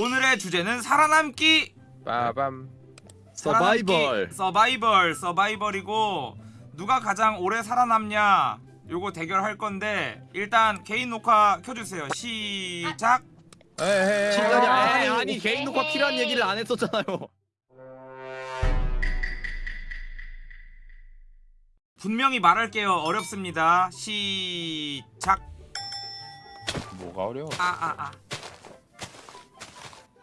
오늘의 주제는 살아남기. 빠밤. 서바이벌. 서바이벌 서바이벌이고 누가 가장 오래 살아남냐 요거 대결할 건데 일단 개인 녹화 켜주세요. 시작. 에헤. 시간이 아니, 아니, 아니 개인 녹화 필요한 얘기를 안 했었잖아요. 분명히 말할게요. 어렵습니다. 시작. 뭐가 어려워? 아아아 아, 아.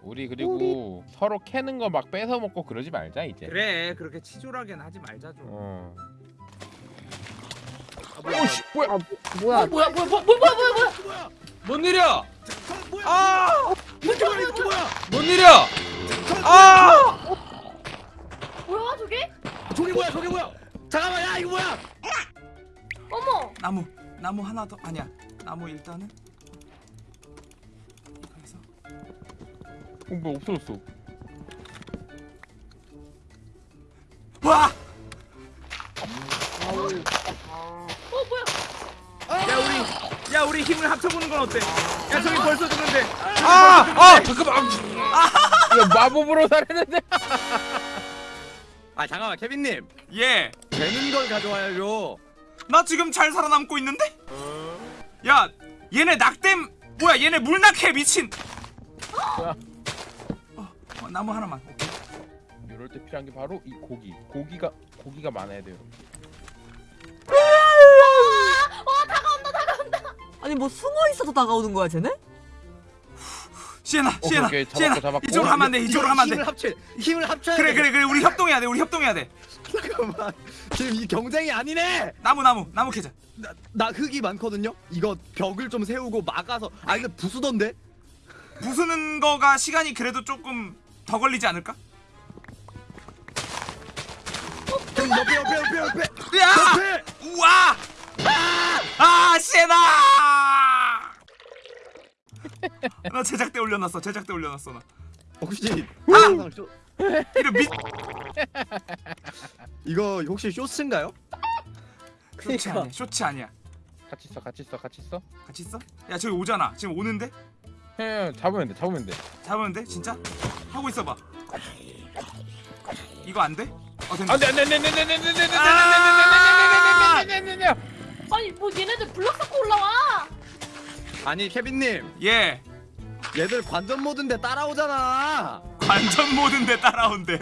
우리 그리고 서로 캐는 거 막 뺏어 먹고 그러지 말자 이제 그래 그렇게 치졸하게는 하지 말자 좀 어. 오씨 뭐야? 아, 뭐야? 어, 뭐야? 뭐야? 뭐, 뭐, 뭐야? 뭐야? 뭐야? 뭔 일이야 아! 이게 뭐야 이게 뭐야? 뭔 일이야 아 뭐야 저게? 저게 뭐야 저게 뭐야? 잠깐만 야 이거 뭐야? 어머. 나무 나무 하나 더 아니야 나무 일단은 어, 뭐 없어졌어 와 어 뭐야? 야 우리 야 우리 힘을 합쳐보는 건 어때? 야 저기 벌써 죽는데 아 아 잠깐만 야 마법으로 살았는데 아 잠깐만 케빈님 예. 되는 걸 가져와야죠. 나 지금 잘 살아남고 있는데? 야 얘네 낙댐 뭐야 얘네 물낙해 미친 야. 어, 어, 나무 하나만 오케이. 이럴 때 필요한 게 바로 이 고기 고기가 고기가 많아야 돼요 와 다가온다 다가온다. 아니 뭐 숨어 있어도 다가오는 거야 쟤네? 시에나 시에나 오케이, 잡았고, 시에나 잡았고. 이쪽으로 하면 안돼 이쪽으로 하면 힘을 안돼 합쳐 힘을 합쳐야 그래 돼. 그래 그래 우리 협동해야 돼 우리 협동해야 돼 잠깐만 지금 이 경쟁이 아니네. 나무 나무 나무 캐자 나, 나 흙이 많거든요. 이거 벽을 좀 세우고 막아서 아 근데 부수던데? 부수는 거가 시간이 그래도 조금 더 걸리지 않을까? 형 옆에 옆에 옆에 옆에 야 옆에. 우와 아 시에나 나 제작대 올려놨어 제작대 올려놨어 나 혹시 아! 쇼, 이런 미 이거 혹시 쇼츠인가요? 쇼츠 아니야 쇼츠 아니야 같이 있어 같이 있어 같이 있어 같이 있어? 야 저기 오잖아 지금 오는데? 해 잡으면 돼 잡으면 돼 잡으면 돼? 진짜? 하고 있어봐 이거 안 돼? 어 된다 안돼 안돼 안돼 안돼 안돼 안돼 안돼 안돼 아! 안돼 안돼 안돼 아니 뭐 얘네들 블럭 쌓고 올라와. 아니 케빈님 예 얘들 관전 모드인데 따라오잖아. 관전 모드인데 따라온대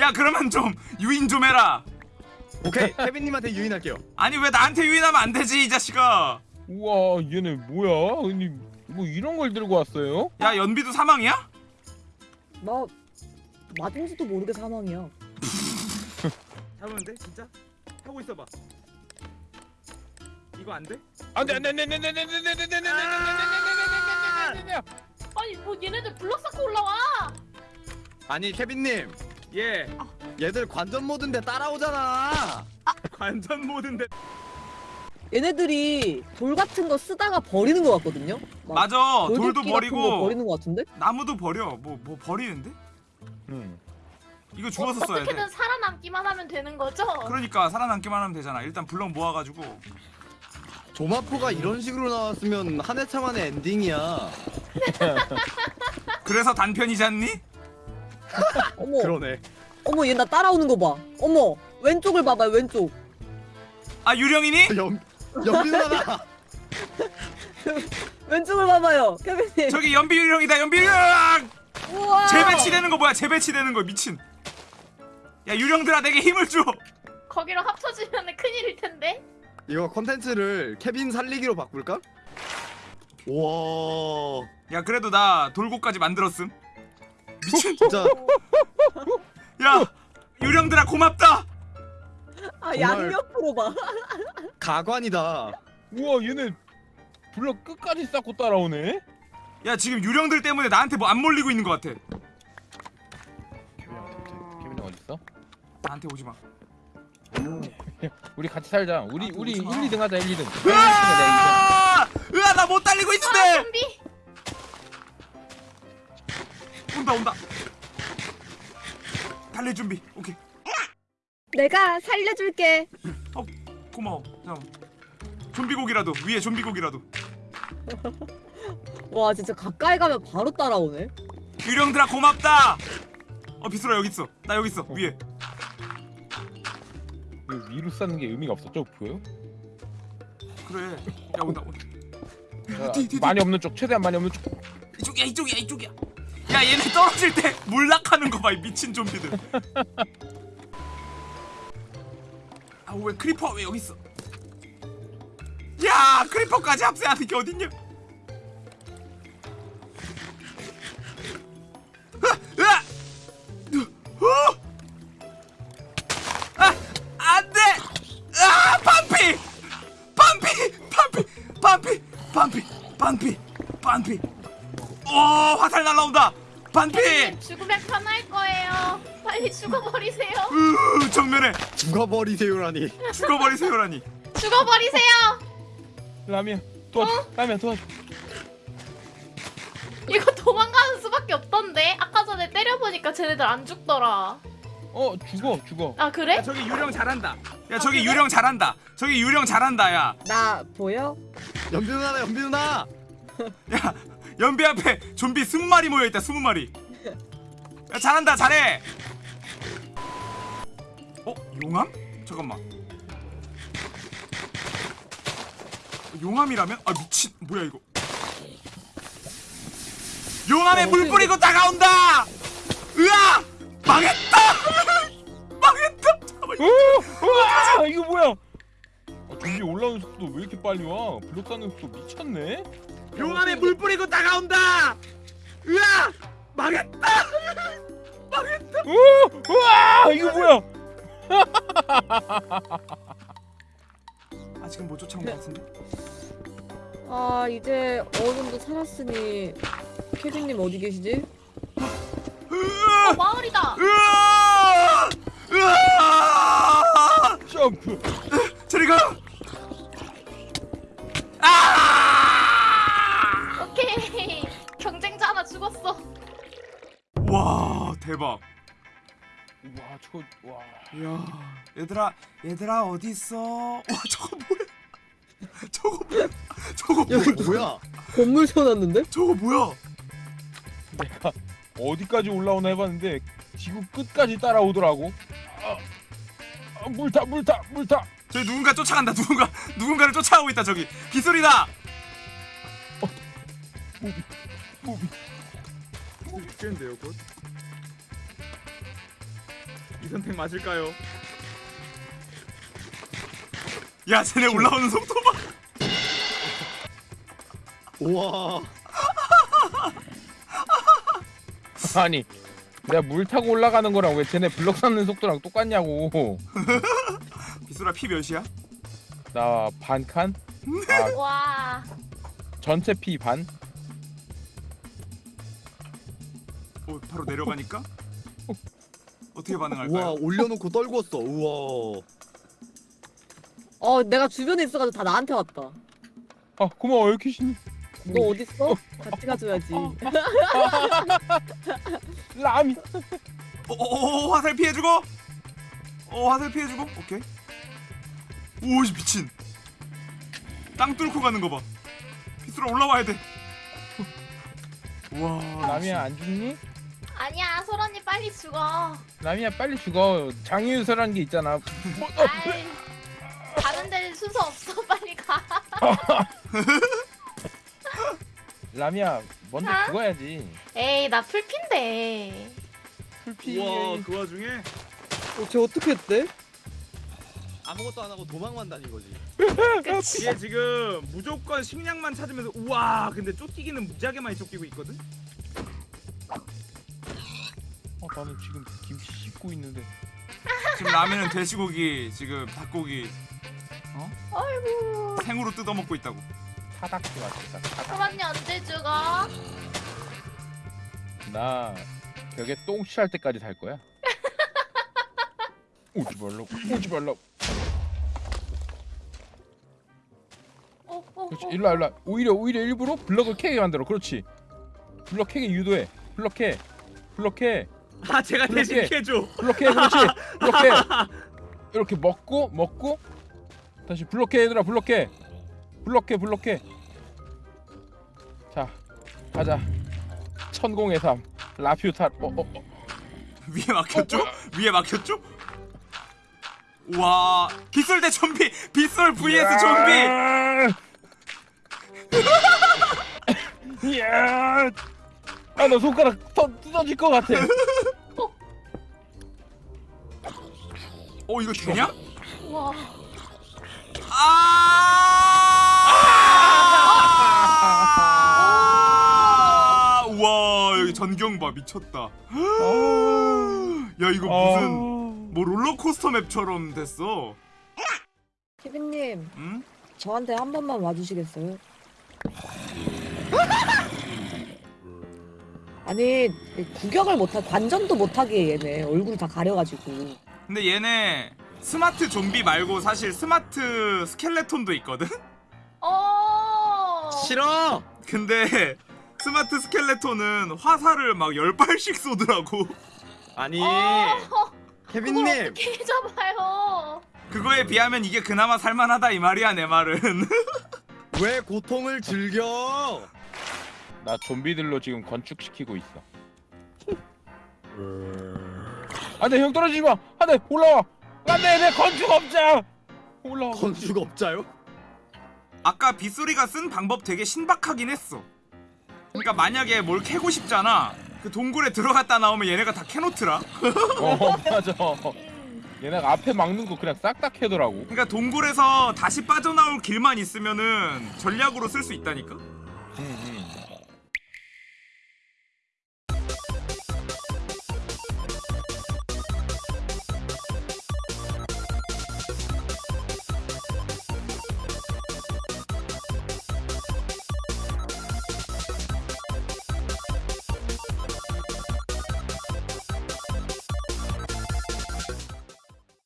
야 그러면 좀 유인 좀 해라 오케이 케빈님한테 유인할게요. 아니 왜 나한테 유인하면 안 되지 이 자식아 우와 얘네 뭐야 아니 뭐 이런 걸 들고 왔어요? 야 연비도 사망이야? 나 맞은지도 모르게 사망이야. 잡으면 돼 진짜? 하고 있어봐 이거 안 돼? 안돼 안돼 안돼 안돼 안돼 안돼 안돼 안돼 안돼 안돼 안돼 아니 뭐 얘네들 블럭 쌓고 올라와. 아니 케빈님 예 얘들 관전 모드인데 따라오잖아. 관전 모드인데 얘네들이 돌 같은 거 쓰다가 버리는 거 같거든요. 막 맞아 돌도 버리고 버리는 거 같은데? 나무도 버려 뭐뭐 버리는데? 응 이거 주워서 써야 돼 어떻게든 살아남기만 하면 되는 거죠? 그러니까 살아남기만 하면 되잖아 일단 블럭 모아가지고 조마포가 이런 식으로 나왔으면 한 회차 만에 엔딩이야. 그래서 단편이지 않니? 어머, 그러네. 어머 얘 나 따라오는 거 봐. 어머 왼쪽을 봐봐 왼쪽. 아 유령이니? 연 연비 누나다. 왼쪽을 봐봐요, 케빈님. 저기 연비 유령이다 연비 유령 우와. 재배치되는 거 뭐야 재배치되는 거 미친 야 유령들아 내게 힘을 줘 거기로 합쳐지면 큰일일 텐데. 이거 컨텐츠를 케빈 살리기로 바꿀까? 와 야 그래도 나 돌고까지 만들었음 미친 진짜 야 유령들아 고맙다 아 양옆으로 봐. 가관이다. 우와 얘네 블럭 끝까지 쌓고 따라오네? 야 지금 유령들 때문에 나한테 뭐 안 몰리고 있는 것 같아. 케빈이 어딨어? 나한테 오지 마. 우리 같이 살자. 우리 아, 우리 1, 오지마. 2등 하자 1, 2등. 으아! 으아 나 못 달리고 아 있는데! 좀비. 온다 온다. 달릴 준비. 오케이 내가 살려줄게. 고마워 잠깐만 좀비 고기라도 위에 좀비 고기라도 와 진짜 가까이 가면 바로 따라오네. 유령들아 고맙다 어 비스라 여기 있어 나 여기 있어 위에 이거 위로 쌓는 게 의미가 없어. 저 보여? 그래 야 온다 온다. 많이 없는 쪽 최대한 많이 없는 쪽. 이쪽이야 이쪽이야 이쪽이야 야 얘네 떨어질 때 몰락하는 거봐 미친 좀비들 아왜 creeper 왜 여기 있어 야 creeper까지 합세하는 게 어딨냐! 어! 아! 아! 반피! 오 화살 날라온다 반피 죽으면 편할 거예요. 빨리 죽어버리세요. 으 정면에 죽어버리세요라니. 죽어버리세요라니 죽어버리세요. 라미야 도와줘. 라미야 도와줘. 이거 도망가는 수밖에 없던데. 아까 전에 때려보니까 쟤네들 안 죽더라. 어 죽어 죽어. 아 그래? 저기 유령 잘한다 야 저기 유령 잘한다 저기 유령 잘한다 야 나 보여? 연비 누나다 연비 누나. 야, 연비 앞에 좀비 20마리 모여있다 20마리 야 잘한다 잘해 어? 용암? 잠깐만 용암이라면? 아 미친 뭐야 이거 용암에 야, 물 어떻게- 뿌리고 다가온다 으아 망했다 망했다. 오! 우와! 이거 뭐야? 아, 좀비 올라오는 속도 왜 이렇게 빨리 와? 블록 쌓는 속도 미쳤네? 용암에 물 뿌리고 다가온다 으아 망했다 망했다 오! 우와! 이거 뭐야? 아직은 못 쫓아온 것 같은데 아 이제 어느 정도 살았으니 케빈님 어디 계시지? 으아 어, 마을이다. 으아! 으아! 점프! 저리 가! 아! 오케이. 경쟁자 하나 죽었어. 와 대박. 와 저거 와 이야 얘들아 얘들아 어디 있어? 와 저거 뭐야? 저거 뭐야? 저거 야 뭐야? 이거 뭐야? 건물 세워놨는데? 저거 뭐야? 내가 어디까지 올라오나 해봤는데 지구 끝까지 따라오더라고 아, 아, 물타 물타 물타 저기 누군가 쫓아간다 누군가 누군가를 쫓아오고 있다 저기 빗소리다. 죽겠는데요 곧? 이 선택 맞을까요? 야 쟤네 올라오는 속도 봐. 우와. 아니 내가 물 타고 올라가는 거랑 왜 쟤네 블럭 쌓는 속도랑 똑같냐고 빗소라 피 몇이야? 나 반칸? 아 와. 전체 피 반? 어 바로 내려가니까 어떻게 우와 반응할까요? 올려놓고 떨궜어. 우와. 어 내가 주변에 있어가지고 다 나한테 왔다. 아 고마워 이렇게 신너 어딨어? 같이 가줘야지. 라미 어어어 화살 피해주고 어 화살 피해주고 오케이 오이 미친 땅 뚫고 가는 거봐 빗소라 올라와야 돼 우와 라미야 안 죽니? 아니야, 소라님 빨리 죽어. 라미야 빨리 죽어 장유유서란 게 있잖아 뭐, 어, 아이. 다른 데는 순서 없어. 빨리 가. 라미야 먼저 아? 죽어야지 에이, 나 풀핀데. 풀피 우와 그 와중에 어, 쟤 어떻게 했대? 아무것도 안 하고 도망만 다닌 거지. 그치. 이게 지금 무조건 식량만 찾으면서 우와 근데 쫓기기는 무지하게 많이 쫓기고 있거든 어, 나는 지금 김치 씹고 있는데. 지금 라면은 돼지고기 지금 닭고기 아이고. 생으로 뜯어먹고 있다고. 타닥지 맞겠다. 타닥 소라님 언제 죽어? 나 벽에 똥 칠할 때까지 살 거야. 오지 말라고 오지 말라고. 어, 어, 그렇지 어. 일로 와 일로 와. 오히려 오히려 일부러 블럭을 캐게 만들어. 그렇지. 블럭 캐게 유도해. 블럭 캐 블럭 캐 아 제가 대신 해줘 블럭 캐 그렇지 캐 이렇게 먹고 먹고 다시 캐 얘들아 블럭 캐 블럭 캐자 가자. 천공의 섬. 라퓨타. 어, 어, 어. 위에 막혔죠? 위에 막혔죠? 와 빗솔 대 좀비 빗솔 vs 좀비 이야. 아, 나 손가락 터, 뜯어질 것 같아. 어 이거 되냐? 와. 아! 와 여기 전경 봐 미쳤다. 야 이거 무슨 뭐 롤러코스터 맵처럼 됐어. 케빈님 응? 저한테 한 번만 와주시겠어요? 아니 구경을 못하 관전도 못하게 얘네 얼굴 다 가려가지고 근데 얘네 스마트 좀비 말고 사실 smart skeleton도 있거든? 어. 싫어. 근데 smart skeleton은 화살을 막 10발씩 쏘더라고 아니 어. 그걸 케빈님 어떻게 잡아요? 그거에 비하면 이게 그나마 살만하다 이 말이야 내 말은 왜 고통을 즐겨? 나 좀비들로 지금 건축시키고 있어. 안돼 형 떨어지지 마. 안돼 올라와. 안돼 내 건축 업자. 올라와. 건축 업자요? 아까 빗소리가 쓴 방법 되게 신박하긴 했어 그러니까 만약에 뭘 캐고 싶잖아 그 동굴에 들어갔다 나오면 얘네가 다 캐놓더라 어 맞아. 얘네가 앞에 막는 거 그냥 싹 다 캐더라고. 그러니까 동굴에서 다시 빠져나올 길만 있으면은 전략으로 쓸 수 있다니까 응, 응.